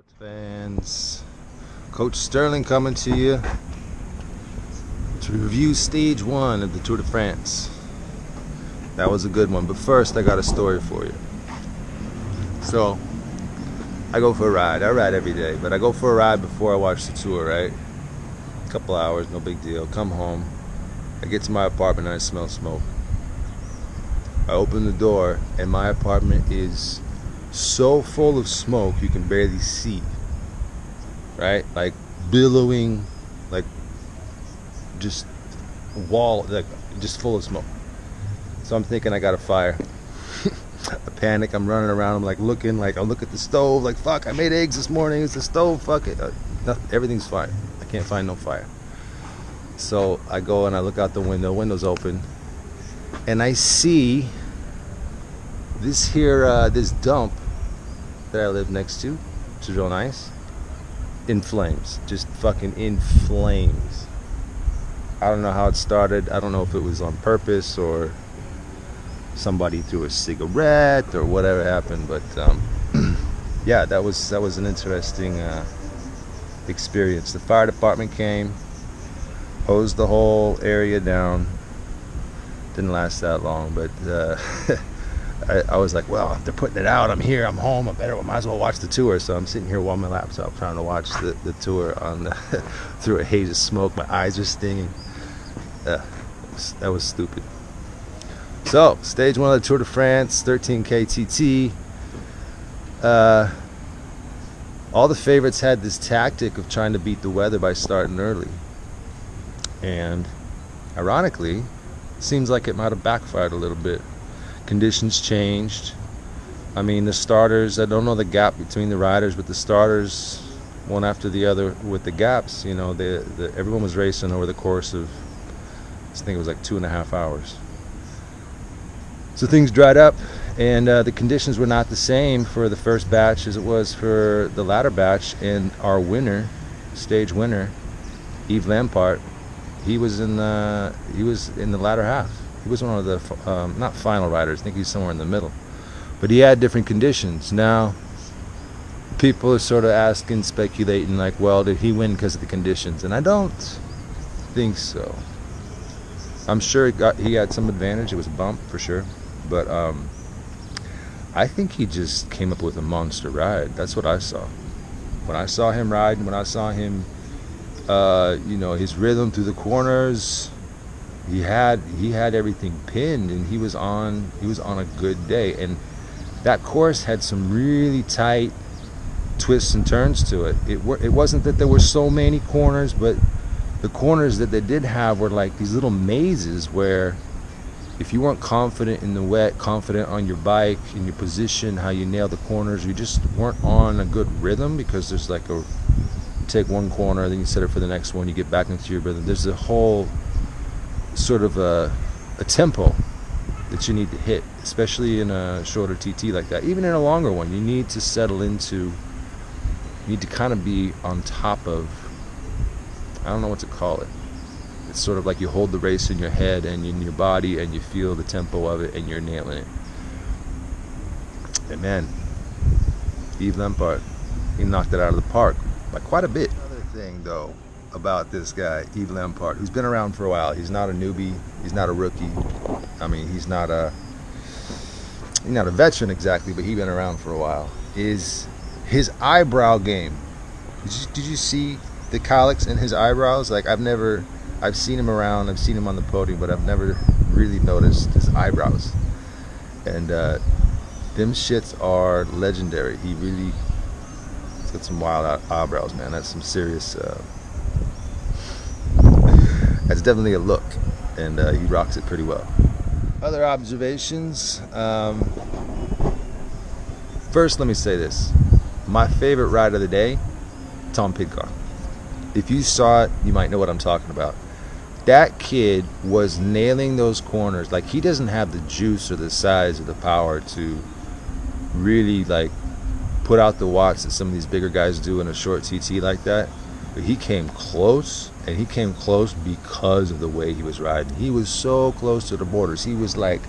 Sports fans, Coach Sterling coming to you to review stage one of the Tour de France. That was a good one, but first I got a story for you. So, I go for a ride. I ride every day, but I go for a ride before I watch the tour, right? A couple hours, no big deal. Come home. I get to my apartment and I smell smoke. I open the door and my apartment is so full of smoke you can barely see. Right? Like billowing, like just wall, like just full of smoke. So I'm thinking I got a fire. I panic. I'm running around. I'm like looking, like I look at the stove, like fuck. I made eggs this morning. It's the stove. Fuck it. Uh, nothing, everything's fine. I can't find no fire. So I go and I look out the window. Window's open, and I see this here, uh, this dump that I live next to, which is real nice, in flames. Just fucking in flames. I don't know how it started. I don't know if it was on purpose or somebody threw a cigarette or whatever happened. But um, yeah, that was that was an interesting uh, experience. The fire department came, hosed the whole area down. Didn't last that long, but uh, I, I, was like, well, they're putting it out, I'm here, I'm home, I better, I might as well watch the tour. So I'm sitting here on my laptop trying to watch the, the tour on the, through a haze of smoke. My eyes are stinging. Uh, that, was, stupid. So, stage one of the Tour de France, 13K TT. Uh, all the favorites had this tactic of trying to beat the weather by starting early. And ironically, seems like it might have backfired a little bit conditions changed. I mean, the starters, I don't know the gap between the riders, but the starters, one after the other with the gaps, you know, the, the, everyone was racing over the course of, I think it was like two and a half hours. So things dried up, and uh, the conditions were not the same for the first batch as it was for the latter batch. And our winner, stage winner, Yves Lampaert, he was in the he was in the latter half. He was one of the um, not final riders. I think he's somewhere in the middle, but he had different conditions. Now, people are sort of asking, speculating, like, well, did he win because of the conditions? And I don't think so. I'm sure he, got, he had some advantage. It was a bump for sure, but um, I think he just came up with a monster ride. That's what I saw. When I saw him riding, when I saw him, uh, you know, his rhythm through the corners, he had he had everything pinned and he was on he was on a good day. And that course had some really tight twists and turns to it. It, it wasn't that there were so many corners but the corners that they did have were like these little mazes where if you weren't confident in the wet confident on your bike in your position how you nail the corners you just weren't on a good rhythm because there's like a take one corner then you set it for the next one you get back into your rhythm. There's a whole sort of a, a tempo that you need to hit, especially in a shorter TT like that. Even in a longer one, you need to settle into, you need to kind of be on top of, I don't know what to call it. It's sort of like you hold the race in your head and in your body and you feel the tempo of it and you're nailing it. And man, Yves Lampaert, he knocked it out of the park by quite a bit. Another thing though, about this guy, Yves Lampaert, who's been around for a while. He's not a newbie. He's not a rookie. I mean, he's not a he's not a veteran exactly, but he's been around for a while. Is his eyebrow game? Did you, did you see the colics in his eyebrows? Like I've never, I've seen him around. I've seen him on the podium, but I've never really noticed his eyebrows. And uh, them shits are legendary. He really, he's got some wild eyebrows, man. That's some serious. Uh, that's definitely a look, and uh, he rocks it pretty well. Other observations. Um, first, let me say this: my favorite ride of the day, Tom Pidcock. If you saw it, you might know what I'm talking about. That kid was nailing those corners. Like he doesn't have the juice or the size or the power to really like put out the watts that some of these bigger guys do in a short TT like that. But he came close, and he came close because of the way he was riding. He was so close to the borders. He was like,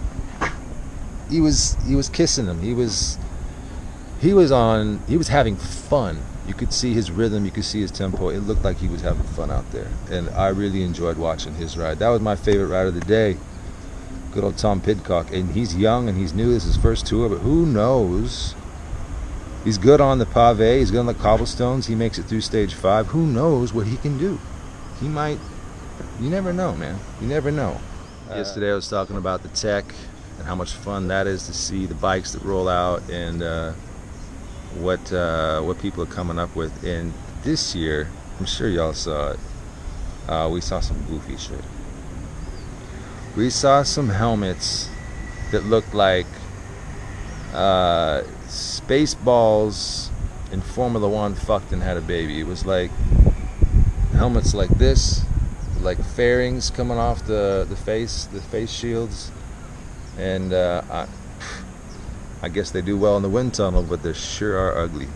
he was he was kissing them. He was he was on. He was having fun. You could see his rhythm. You could see his tempo. It looked like he was having fun out there, and I really enjoyed watching his ride. That was my favorite ride of the day. Good old Tom Pidcock, and he's young and he's new. This is his first tour, but who knows? He's good on the pave. He's good on the cobblestones. He makes it through stage five. Who knows what he can do? He might. You never know, man. You never know. Uh, Yesterday I was talking about the tech and how much fun that is to see the bikes that roll out and uh, what uh, what people are coming up with. And this year, I'm sure y'all saw it. Uh, we saw some goofy shit. We saw some helmets that looked like uh, Spaceballs in Formula One fucked and had a baby. It was like helmets like this, like fairings coming off the, the face, the face shields. And uh, I, I guess they do well in the wind tunnel, but they sure are ugly.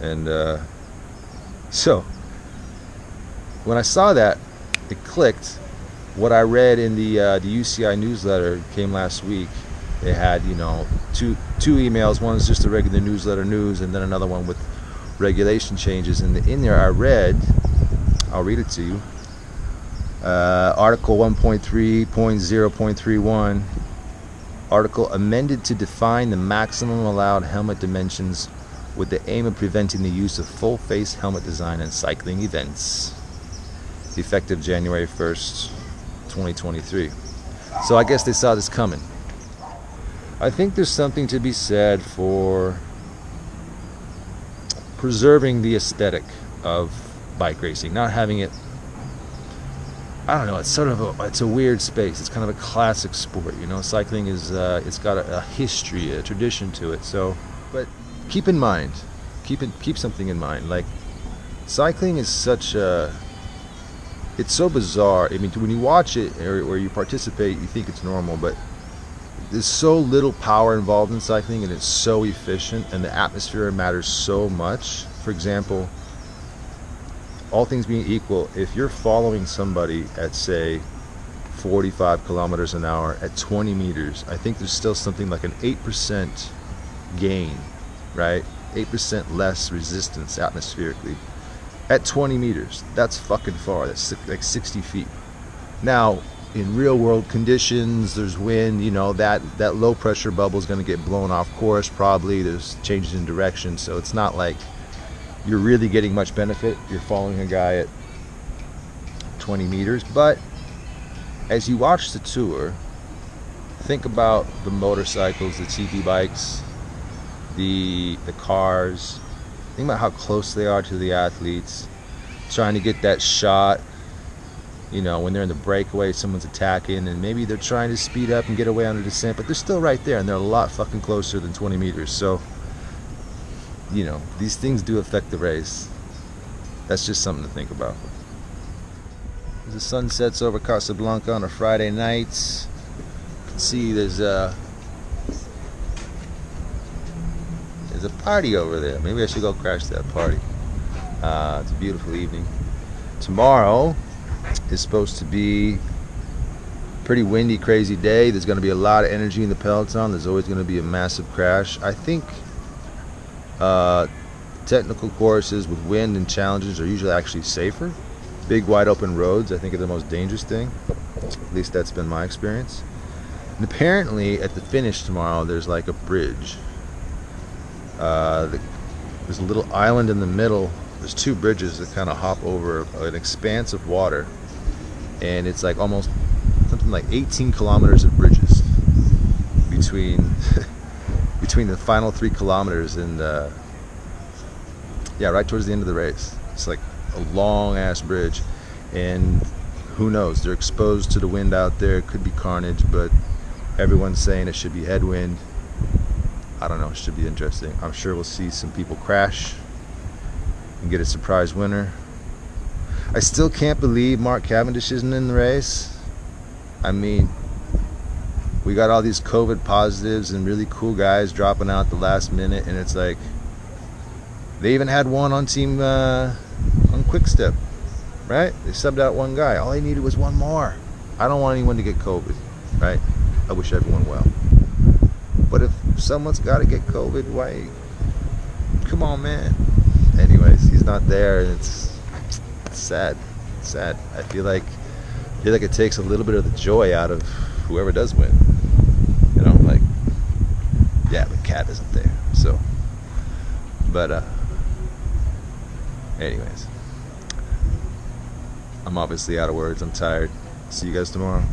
And uh, so, when I saw that, it clicked. What I read in the uh, the UCI newsletter came last week they had you know two two emails one is just a regular newsletter news and then another one with regulation changes and in there i read i'll read it to you. Uh, article 1.3.0.31 article amended to define the maximum allowed helmet dimensions with the aim of preventing the use of full face helmet design in cycling events. Effective january 1st 2023 so i guess they saw this coming. I think there's something to be said for preserving the aesthetic of bike racing, not having it. I don't know. It's sort of a it's a weird space. It's kind of a classic sport, you know. Cycling is uh, it's got a, a history, a tradition to it. So, but keep in mind, keep it keep something in mind. Like cycling is such a it's so bizarre. I mean, when you watch it or, or you participate, you think it's normal, but there's so little power involved in cycling and it's so efficient and the atmosphere matters so much for example all things being equal if you're following somebody at say 45 kilometers an hour at 20 meters i think there's still something like an 8% gain right? 8% less resistance atmospherically at 20 meters. That's fucking far. That's like 60 feet. Now in real world conditions there's wind you know that that low pressure bubble is going to get blown off course probably. There's changes in direction so it's not like you're really getting much benefit. You're following a guy at 20 meters but as you watch the tour think about the motorcycles the TT bikes the the cars. Think about how close they are to the athletes. Trying to get that shot you know, when they're in the breakaway, someone's attacking, and maybe they're trying to speed up and get away on a descent, but they're still right there, and they're a lot fucking closer than 20 meters. So, you know, these things do affect the race. That's just something to think about. The sun sets over Casablanca on a Friday night, see there's a there's a party over there. Maybe I should go crash that party. Uh, it's a beautiful evening. Tomorrow, is supposed to be pretty windy, crazy day. There's going to be a lot of energy in the peloton. There's always going to be a massive crash. I think uh, technical courses with wind and challenges are usually actually safer. Big, wide open roads, I think, are the most dangerous thing. At least that's been my experience. And apparently, at the finish tomorrow, there's like a bridge. Uh, the, there's a little island in the middle. There's two bridges that kind of hop over an expanse of water and it's like almost something like 18 kilometers of bridges between between the final three kilometers and uh, yeah right towards the end of the race. It's like a long ass bridge. And who knows? They're exposed to the wind out there. It could be carnage but everyone's saying it should be headwind. I don't know. It should be interesting. I'm sure we'll see some people crash and get a surprise winner. I still can't believe Mark Cavendish isn't in the race. I mean, we got all these COVID positives and really cool guys dropping out the last minute, and it's like they even had one on team uh, on Quick Step, right? They subbed out one guy. All they needed was one more. I don't want anyone to get COVID, right? I wish everyone well. But if someone's got to get COVID, why come on, man. Anyways, he's not there, and it's, it's sad. It's sad. I feel like I feel like it takes a little bit of the joy out of whoever does win. You know, like yeah, the cat isn't there, so. But uh, anyways, I'm obviously out of words. I'm tired. See you guys tomorrow.